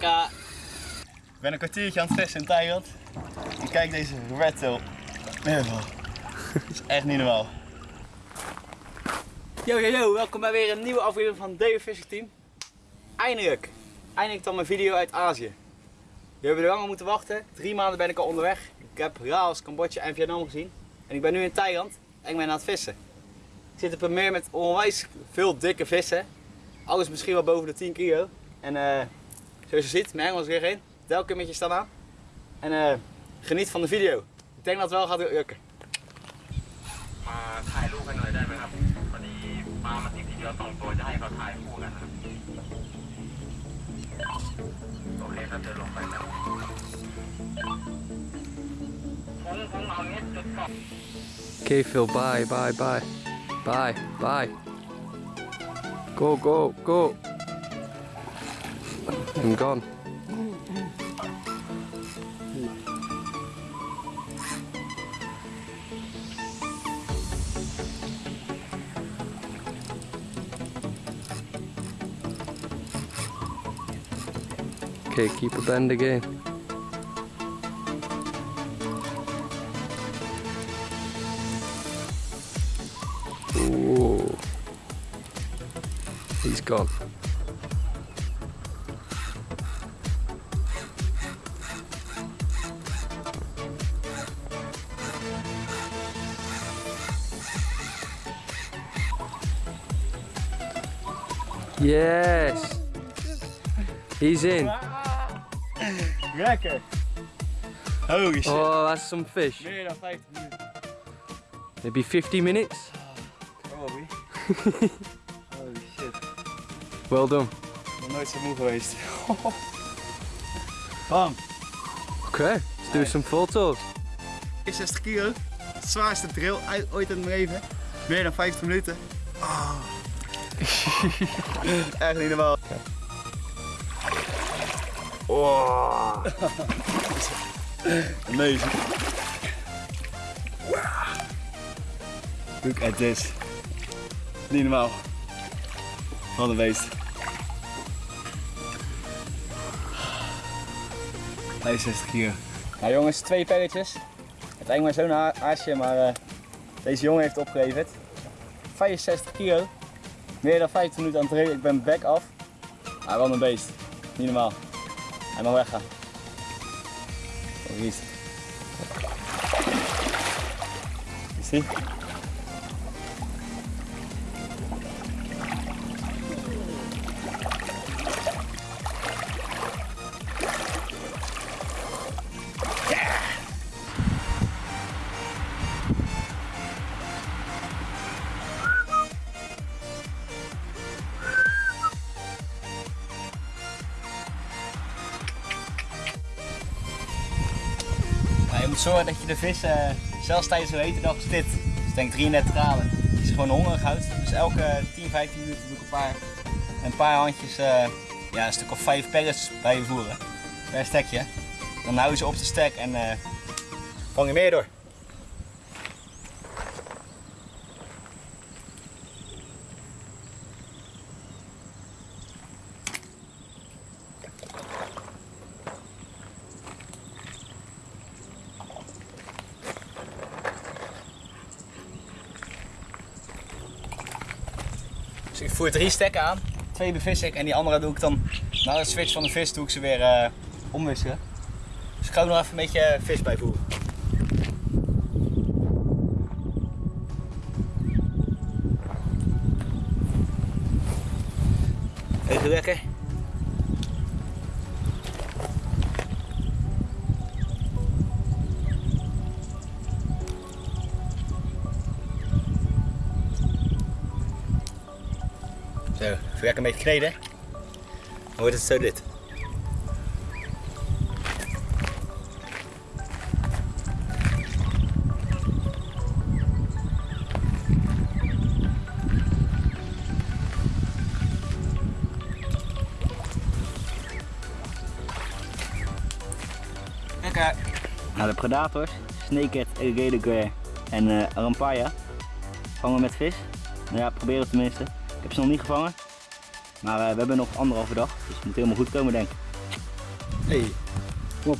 Lekker. Ik ben een kwartiertje aan het vissen in Thailand. En kijk deze redtail. Neerval. Dat is echt niet normaal. Yo yo yo, welkom bij weer een nieuwe aflevering van David Fishing Team. Eindelijk, eindelijk dan mijn video uit Azië. We hebben er langer moeten wachten. Drie maanden ben ik al onderweg. Ik heb Laos, Cambodja en Vietnam gezien. En ik ben nu in Thailand en ik ben aan het vissen. Ik zit op een meer met onwijs veel dikke vissen. Alles misschien wel boven de 10 kilo. En eh, zoals je ziet, mijn hengel is weer in. Telkens met je staan aan. En eh, geniet van de video. Ik denk dat het wel gaat lukken. มาถ่ายรูปกันหน่อยได้ไหมครับพอดีปลามาติดทีเดียวสองตัวจะให้เขาถ่ายคู่กันครับโอเคครับเดินลงไปครับผมผมเอาเนี้ยจุดสอง Okay, Phil, bye, bye, bye. Bye, bye. Go, go, go. I'm gone. Okay, keep a bend again. Ooh. He's gone. Yes. He's in. Lekker! Holy shit. Oh, that's some fish. Meer dan 50 minuten. Maybe 50 minutes. Probably. Holy shit. Well done. Ik ben nooit zo moe geweest. Bam! Okay, let's do some photos. 60 kilo. Het zwaarste drill uit, ooit in mijn leven. Meer dan 50 minuten. Oh. Echt niet normaal. Oh. Amazing. Look at this. Niet normaal. Wat een beest. 65 kilo. Nou jongens, twee pelletjes. Het lijkt mij zo'n ha- haasje, maar eh, deze jongen heeft opgeleverd. 65 kilo. Meer dan 15 minuten aan het reden. Ik ben back af. Ah, wat een beest. Niet normaal. Hij mag weggaan. Hier is zorgen dat je de vis, eh, zelfs tijdens een hete dag als dit, dus denk 33 graden, is gewoon hongerig houdt. Dus elke 10, 15 minuten doe ik een paar, een paar handjes, eh, ja, een stuk of 5 pellets bij je voeren. Per stekje. Dan hou je ze op de stek en vang je meer door. Dus ik voer drie stekken aan, twee bevis ik en die andere doe ik dan na de switch van de vis doe ik ze weer eh, omwisselen. Dus ik ga ook nog even een beetje vis bijvoeren. Lekker beetje kneden. Dan wordt het zo dit. Lekker. Nou, de predators, snakehead, alligator en uh, arampaya vangen met vis. Nou ja, proberen tenminste. Ik heb ze nog niet gevangen. Maar eh, we hebben nog anderhalve dag, dus het moet helemaal goed komen denk ik. Hey, kom op.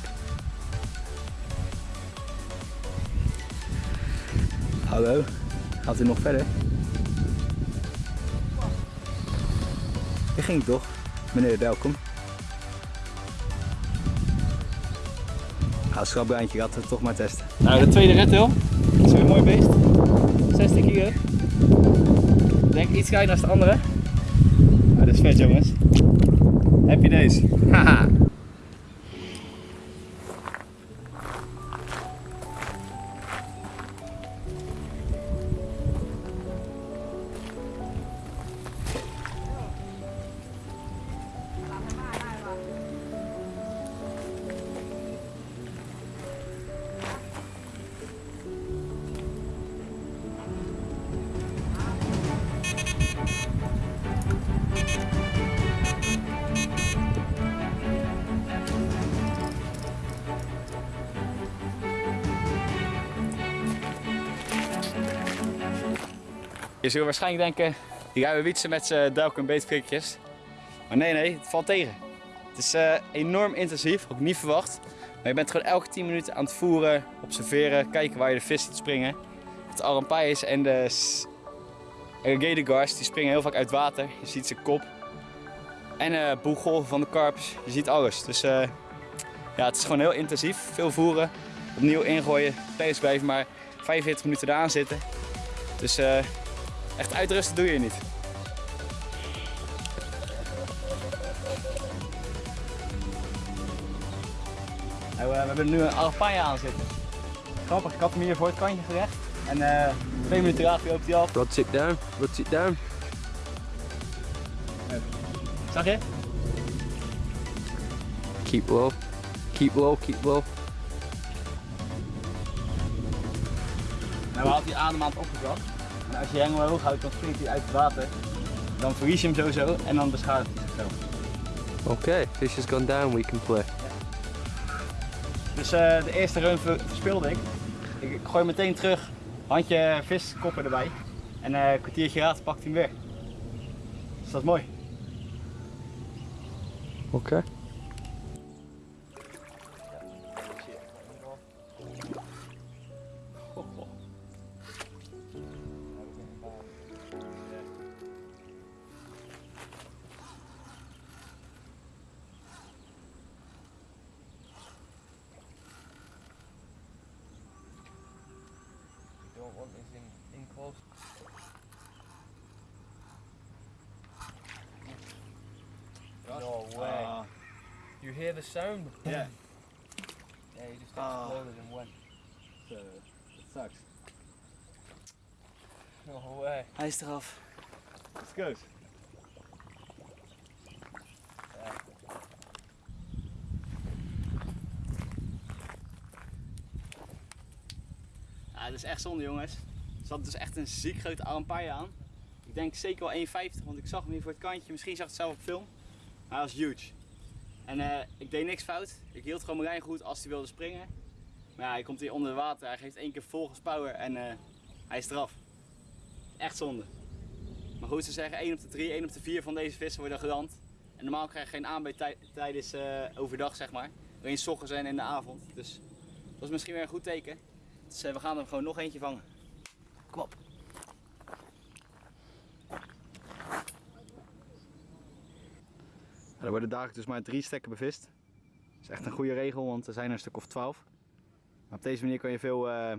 Hallo, gaat u nog verder? Je ging toch? Meneer, welkom. Nou, schrapbreintje gaat het toch maar testen. Nou, de tweede red hill. Dat is weer een mooi beest. 60 kilo. Ik denk iets kleiner als de andere. Maar dat is vet zult waarschijnlijk denken, die gaan we wietsen met z'n duik en beetprikjes. Maar nee, nee, het valt tegen. Het is eh, enorm intensief, ook niet verwacht. Maar je bent gewoon elke 10 minuten aan het voeren, observeren, kijken waar je de vis ziet springen. Het arampai's en de s- alligator die springen heel vaak uit water. Je ziet zijn kop. En eh boeggolven van de karps, je ziet alles. Dus eh, ja, het is gewoon heel intensief. Veel voeren, opnieuw ingooien, tijdens blijven maar 45 minuten eraan zitten. Dus echt uitrusten doe je niet. Nou, eh, we hebben nu een arapaille aan zitten. Grappig, ik had hem hier voor het kantje gerecht. En eh, twee minuten later loopt hij af. Rods it down, rods it down. Zag je? Keep low. Keep low, keep low. Nou, we hadden die adem aan het opgebracht. En als je je hengel hoog houdt, dan springt hij uit het water. Dan verlies je hem sowieso en dan beschadigt hij zichzelf. Okay, fish has gone down, we can play. Dus eh, de eerste run ver- verspeelde ik. ik. gooi meteen terug, handje viskoppen erbij. En eh, een kwartiertje later pakt hij hem weer. Dus dat is mooi. Okay. The sound? Ja, Yeah, he just Ah. exploded and went. so, dat sucks. No way. Hij is eraf. Let's go. Ja, dat is echt zonde jongens. Er zat dus echt een ziek grote arampaille aan. Ik denk zeker wel 1,50 want ik zag hem hier voor het kantje. Misschien zag het zelf op film. Maar hij was huge. En eh, ik deed niks fout. Ik hield gewoon mijn lijn goed als hij wilde springen. Maar ja, hij komt hier onder water. Hij geeft één keer volgens power en eh, hij is eraf. Echt zonde. Maar goed, ze zeggen 1 op de 3, 1 op de 4 van deze vissen worden geland. En normaal krijg je geen aanbij tij- tijdens eh, overdag, zeg maar. Alleen 's ochtends en in de avond. Dus dat is misschien weer een goed teken. Dus we gaan er gewoon nog eentje vangen. Kom op. er worden dagelijks dus maar drie stekken bevist. Dat is echt een goede regel, want er zijn er een stuk of 12. Maar op deze manier kan je veel, eh,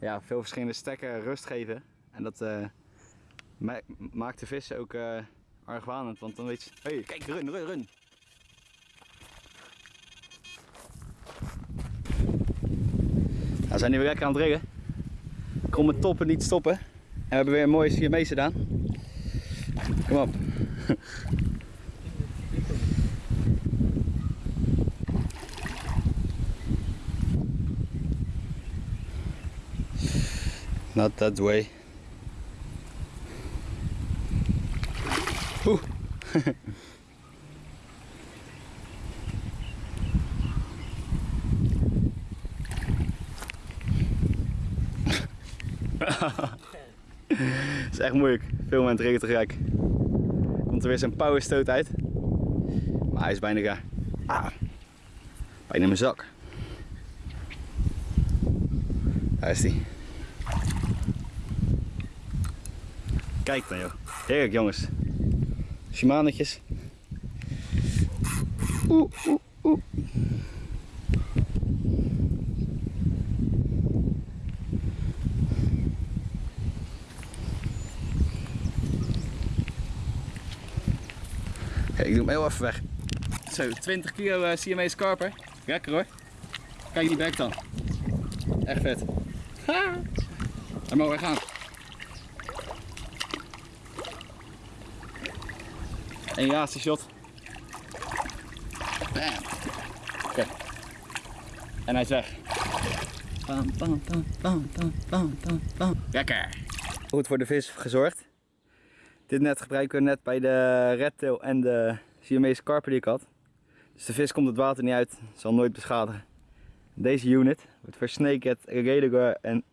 ja, veel verschillende stekken rust geven. En dat eh, ma- maakt de vissen ook eh argwanend, want dan weet je... hey, kijk, run, run, run! Nou, we zijn nu weer lekker aan het drillen. Kom met toppen niet stoppen. En we hebben weer een mooie Siamese gedaan. Kom op. Not that way. Het is echt moeilijk. Veel met regen tegelijk. Komt er weer zo'n powerstoot uit. Maar hij is bijna gaar. Ah, bijna mijn zak. Daar is die. Kijk dan joh. Heerlijk jongens. Shimanetjes. Oeh, oeh, oeh. Ik doe hem heel even weg. Zo, 20 kilo uh, Siamese karper. Lekker hoor. Kijk die bek dan. Echt vet. Ha! Daar mogen we gaan. En ja, is die shot. Bam. Oké. En hij is weg. Bam, bam, bam, bam, bam, bam, bam. Lekker. Goed voor de vis gezorgd. Dit net gebruiken we net bij de redtail en de Siamese karper die ik had. Dus de vis komt het water niet uit, zal nooit beschadigen. Deze unit wordt voor snakehead, en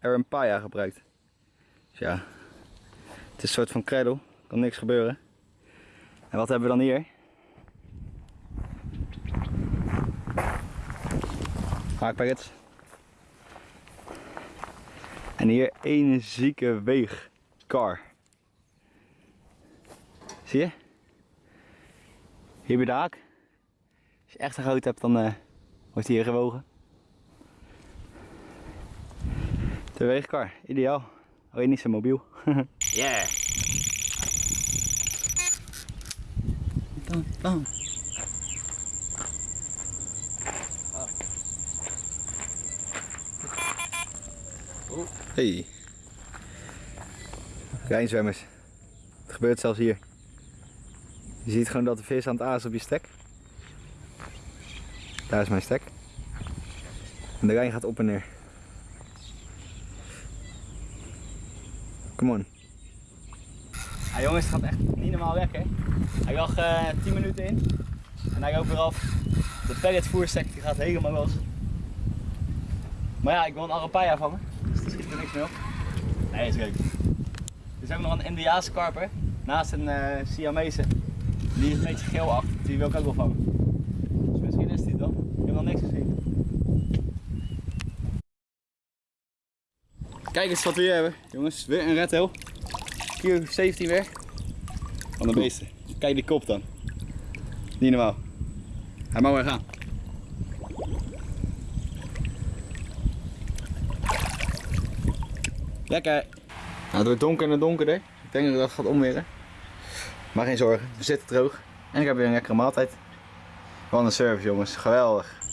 arampaya gebruikt. Dus ja, het is een soort van cradle, kan niks gebeuren. En wat hebben we dan hier? Haakpackets. En hier een zieke weegkar. Zie je? Hier bij de haak. Als je echt een groot hebt, dan eh, wordt hij hier gewogen. De weegkar, ideaal. Alleen niet zo mobiel. yeah! Hey. Rijnzwemmers. Het gebeurt zelfs hier. Je ziet gewoon dat de vis aan het aas op je stek. Daar is mijn stek. En de Rijn gaat op en neer. Come on. Jongens, het gaat echt niet normaal lekker. Hij lag eh 10 minuten in. En hij loopt weer af. De pelletvoerstek die gaat helemaal los. Maar ja, ik wil een arapaya vangen. Dus er schiet er niks meer op. Nee, is leuk. Er is ook nog een Indiaanse karper. Naast een eh Siamese. Die is een beetje geel achter. Die wil ik ook wel vangen. Dus misschien is die wel. Ik heb nog niks gezien. Kijk eens wat we hier hebben, jongens. Weer een redtail. Kilo 17 weer. Van de beesten. Kijk die kop dan. Niet normaal. Hij mag weer gaan. Lekker. Nou, het wordt donker en donkerder. Ik denk dat dat gaat omweren. Maar geen zorgen, we zitten droog. En ik heb weer een lekkere maaltijd. Wat een service jongens, geweldig.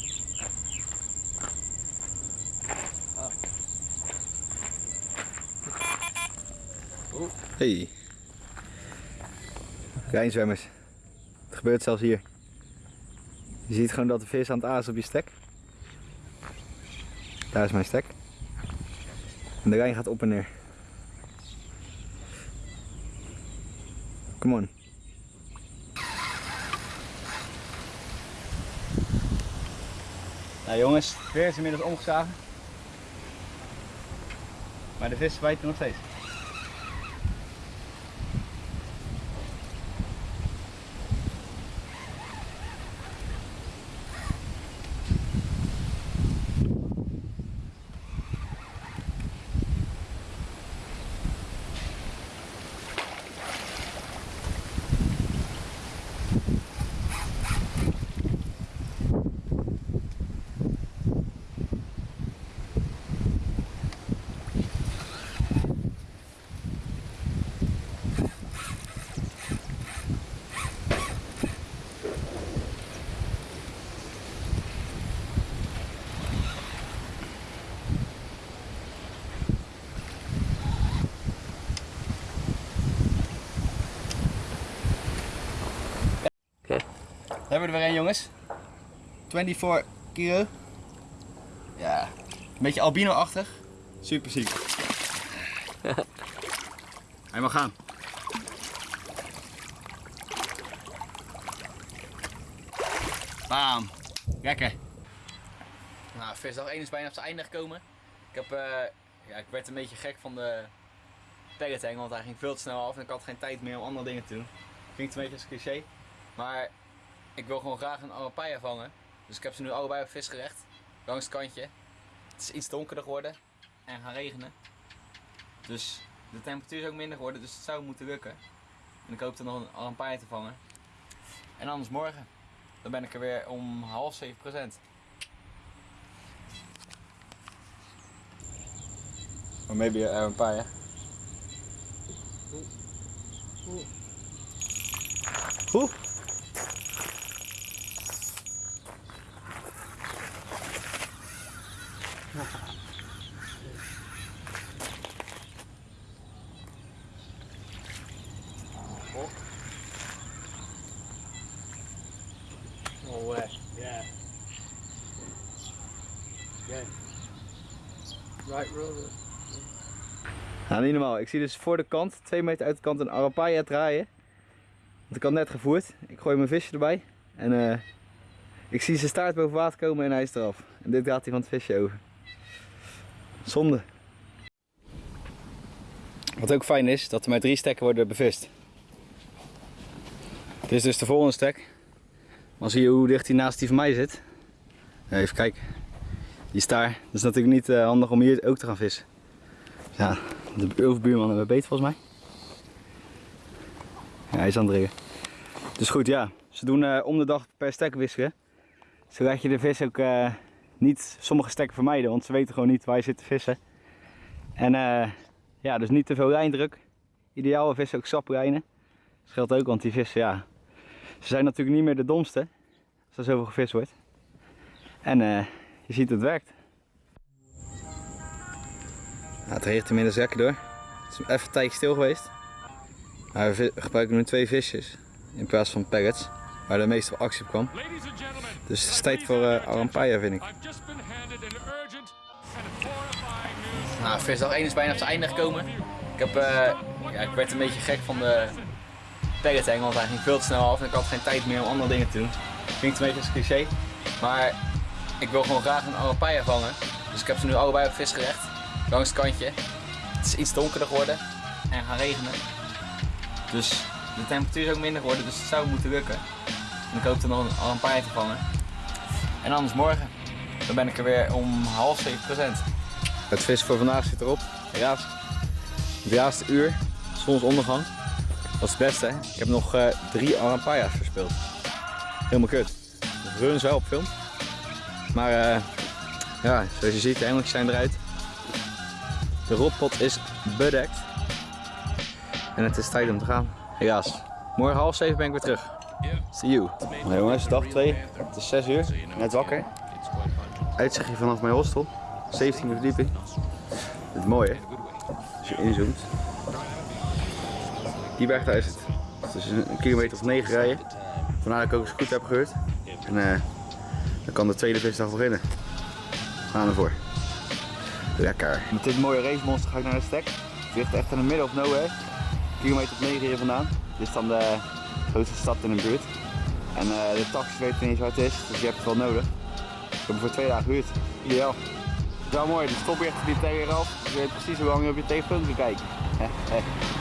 Hey. Rijnzwemmers. Het gebeurt zelfs hier. Je ziet gewoon dat de vis aan het aas op je stek. Daar is mijn stek. En de Rijn gaat op en neer. Come on. Nou jongens, het weer is inmiddels omgeslagen. Maar de vis bijt er nog steeds. Hebben we er weer een jongens. 24 kilo. Ja, een beetje albino-achtig. Super ziek. Hij mag gaan. Bam. Lekker. Nou, visdag 1 is bijna op zijn einde gekomen. Ik, heb, eh, ja, ik werd een beetje gek van de pelletang, want hij ging veel te snel af en ik had geen tijd meer om andere dingen te doen. Klinkt een beetje als cliché. Maar ik wil gewoon graag een arapaia vangen. Dus ik heb ze nu allebei op visgerecht. Langs het kantje. Het is iets donkerder geworden en gaan regenen. Dus de temperatuur is ook minder geworden, dus het zou moeten lukken. En ik hoop er nog een arapaia te vangen. En anders morgen. Dan ben ik er weer om half zeven procent. Or maybe a arapaia. Oeh. No way. Yeah. Good. Right roller. Nou, niet normaal. Ik zie dus voor de kant, twee meter uit de kant, een arapaia draaien. Want ik had net gevoerd. Ik gooi mijn visje erbij. En eh, ik zie zijn staart boven water komen en hij is eraf. En dit gaat hij van het visje over. Zonde. Wat ook fijn is, dat er maar drie stekken worden bevist. Dit is dus de volgende stek. Dan zie je hoe dicht hij naast die van mij zit. Even kijken. Die staar. Dat is natuurlijk niet eh, handig om hier ook te gaan vissen. Ja, de overbuurman hebben beter volgens mij. Ja, hij is aan het dringen. Dus goed, ja. Ze doen eh, om de dag per stek wisselen. Zodat je de vis ook eh, niet sommige stekken vermijden. Want ze weten gewoon niet waar je zit te vissen. En eh, ja, dus niet te veel lijndruk. Ideaal vissen ook saplijnen. Dat geldt ook, want die vissen, ja. Ze zijn natuurlijk niet meer de domste. Als er zoveel gevist wordt. En je ziet het werkt. Ja, het regent inmiddels lekker door. Het is even een tijdje stil geweest. Maar we gebruiken nu twee visjes in plaats van pellets, waar de meeste actie op kwam. Dus het is tijd voor uh, arampaia vind ik. Nou, visdag 1 is bijna op zijn einde gekomen. Ik, heb, eh, ja, ik werd een beetje gek van de pelleteng, want hij ging veel te snel af en ik had geen tijd meer om andere dingen te doen. Klinkt een beetje als cliché, maar ik wil gewoon graag een arampaia vangen. Dus ik heb ze nu allebei op visgerecht, langs het kantje. Het is iets donkerder geworden en gaan regenen. Dus de temperatuur is ook minder geworden, dus het zou moeten lukken. En ik hoop er nog een arampaia te vangen. En anders morgen, dan ben ik er weer om half zeven procent. Het vis voor vandaag zit erop. Helaas. Het laatste uur, zonsondergang. Dat is het beste. Hè? Ik heb nog eh, drie arampaia's verspeeld. Helemaal kut. Runs wel op film. Maar eh, ja, zoals je ziet, de hengeltjes zijn eruit. De rotpot is bedekt. En het is tijd om te gaan. Helaas. Morgen half zeven ben ik weer terug. See you. Nou jongens, dag 2. Het is 6 uur. Net wakker. Uitzichtje vanaf mijn hostel. 17e verdieping. Het is mooi hè. Als je inzoomt. Die weg daar is het. Het is een kilometer of 9 rijden. Vandaar dat ik ook eens goed heb gehoord. En eh, dan kan de tweede visdag beginnen. We gaan ervoor. Lekker. Met dit mooie racemonster ga ik naar de stek. Het ligt echt in het midden of nowhere. Kilometer of 9 hier vandaan. Dit is dan de grootste stad in de buurt. En eh, de taxi weet niet eens waar het is, dus je hebt het wel nodig. Ik heb hem voor twee dagen gehuurd. Ideaal. Wel mooi, de stoplichten die tegen je af. Je weet precies hoe lang je op je telefoon kan kijken.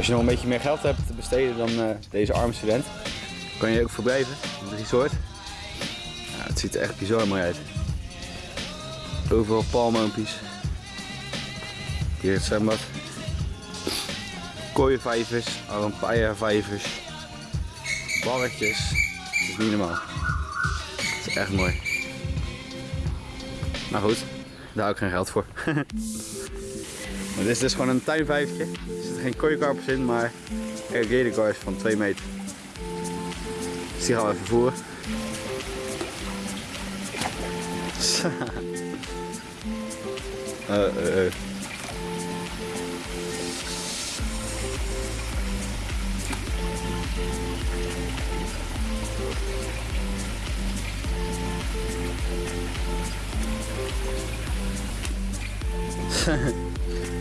als je nog een beetje meer geld hebt te besteden dan eh, deze arme student, kan je ook verblijven in het resort. Het ziet er echt bizar mooi uit. Overal palmoompjes. Hier het zwembad. Kooienvijvers, arampaia-vijvers, barretjes. Het is niet normaal. Het is echt mooi. Maar goed, daar hou ik geen geld voor. Maar dit is dus gewoon een tuinvijfje. Geen kooikarpers in, maar cars van 2 meter. Dus die gaan we even voeren.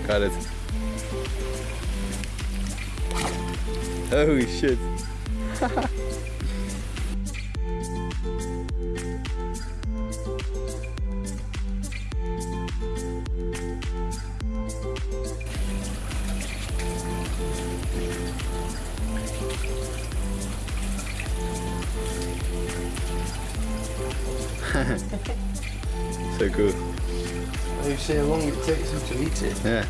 Got it. Holy shit. so cool. They say how long it takes them to eat it. Yeah.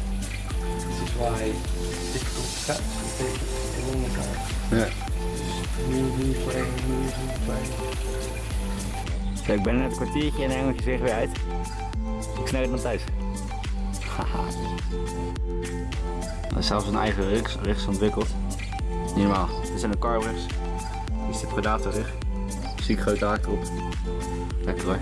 Why difficult to catch. They take a long time. Yeah. Just moving, playing, moving, playing. Kijk, ik ben net een kwartiertje en hengeltje zich weer uit. Ik snel het naar thuis. Haha. Hij heeft zelfs een eigen rigs, rigs ontwikkeld. Niet normaal. Dit zijn de carbrigs. Hier is de Predator rig. Ziek grote haak erop. Lekker hoor.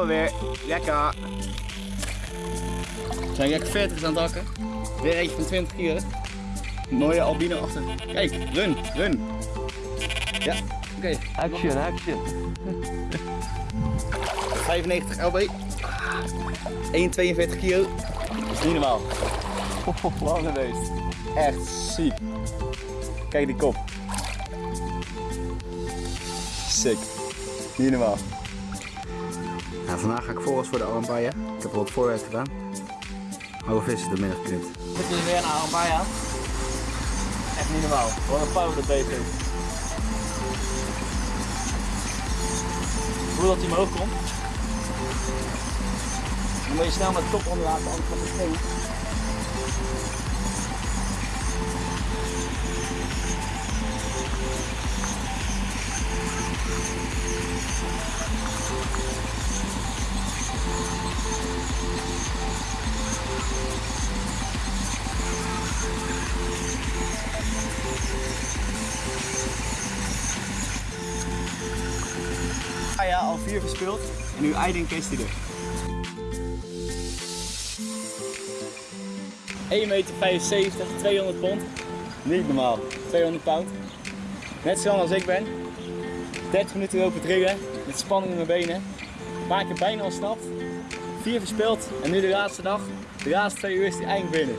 Gaan we weer. Lekker. We zijn lekker 40 aan het hakken. Weer eentje van 20 kilo. Mooie albino achter. Kijk, run, run. Ja, oké. Action, action. 95 LB. 1,42 kilo. Dat is niet normaal. Lange beest. Echt ziek. Kijk die kop. Sick. Niet normaal. Nou, vandaag ga ik volgens voor de Arambaya. Ik heb al wat voorwerk gedaan. Hoge vissen door middag geknipt. Dit is weer een Arambaya. Echt niet normaal. Wat een power dat heeft. Hoe dat hij omhoog komt. Dan moet je snel met de kop onder laten, anders gaat het springen. Ah ja, al vier verspeeld en nu is hij er. 1,75 meter, 200 pond. Niet normaal, 200 pound. Net zo lang als ik ben. 30 minuten lopen drillen, met spanning in mijn benen. Paar keer bijna ontsnapt. Vier verspeeld en nu de laatste dag. De laatste twee uur is hij eindelijk binnen.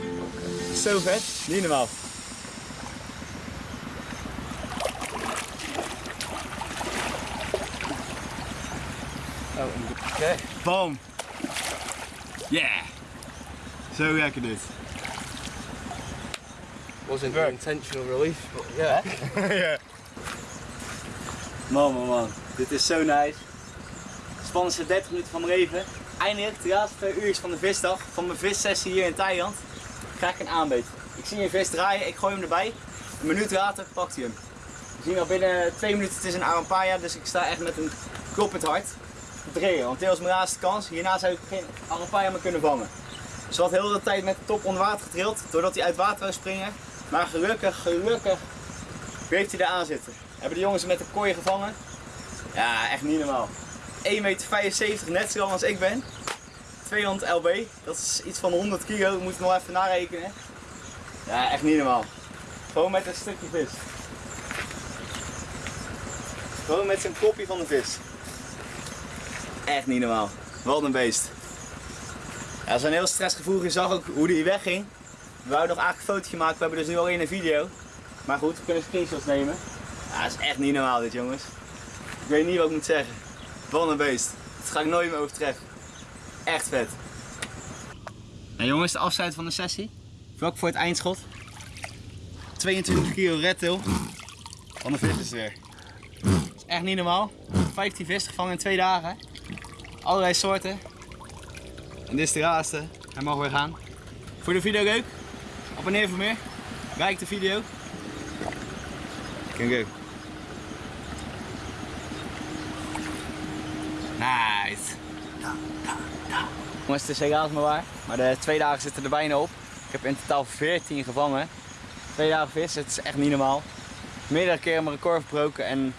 Zo vet, niet normaal. Okay. Boom. Yeah. Zo lekker dit. Wasn't an intentional release, but yeah. ja. Man, man, man. Dit is zo nice. Spannendste 30 minuten van mijn leven. Eindelijk, de laatste twee uur van de visdag, van mijn vissessie hier in Thailand, krijg ik een aanbeet. Ik zie een vis draaien, ik gooi hem erbij. Een minuut later pakt hij hem. We zien al binnen twee minuten, het is een arampaya, dus ik sta echt met een kloppend hart te. Want dit was mijn laatste kans. Hierna zou ik geen arampaya meer kunnen vangen. Dus we had heel de tijd met de top onder water gedrild, doordat hij uit water zou springen. Maar gelukkig, gelukkig bleef hij er aan zitten. Hebben de jongens hem met de kooi gevangen? Ja, echt niet normaal. 1,75 meter, net zo lang als ik ben. 200 lb, dat is iets van 100 kilo, moet ik nog even narekenen. Ja, echt niet normaal. Gewoon met een stukje vis. Gewoon met zijn kopje van de vis. Echt niet normaal. Wat een beest. Ja, een heel stressgevoelig. Je zag ook hoe die wegging. We wouden nog eigenlijk een fotootje maken, we hebben dus nu alleen een video. Maar goed, we kunnen screenshots nemen. Ja, dat is echt niet normaal dit jongens. Ik weet niet wat ik moet zeggen. Wat een beest. Dat ga ik nooit meer overtreffen. Echt vet. Nou jongens, de afsluit van de sessie. Vlak voor het eindschot. 22 kilo redtail. Van de vis is weer. Dat is echt niet normaal. 15 vis gevangen in twee dagen. Allerlei soorten. En dit is de laatste. Hij mag weer gaan. Voor de video leuk? Abonneer voor meer. Like de video. Go. Nice. Jongens, het is helaas maar waar. Maar de twee dagen zitten er bijna op. Ik heb in totaal 14 gevangen. Twee dagen vis, het is echt niet normaal. meerdere keren mijn record verbroken en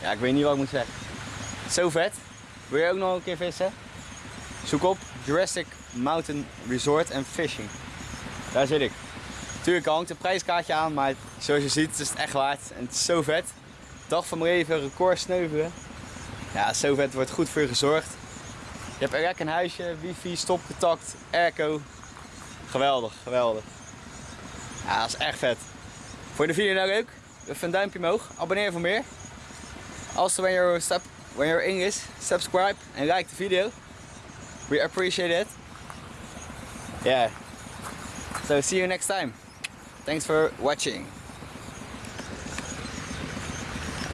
ja, ik weet niet wat ik moet zeggen. Zo vet. Wil je ook nog een keer vissen? Zoek op Jurassic Mountain Resort and Fishing. Daar zit ik. Tuurlijk hangt een prijskaartje aan, maar zoals je ziet is het echt waard. En het is zo vet. Dag van mijn leven, record sneuvelen. Ja, zo vet. wordt goed voor je gezorgd. Je hebt een huisje, wifi, stopcontact, airco. Geweldig, geweldig. Ja, dat is echt vet. Vond je de video nou leuk? Even een duimpje omhoog. Abonneer voor meer. Also when you're, sub, when you're English, subscribe and like the video. We appreciate it. Yeah. So see you next time. Thanks for watching.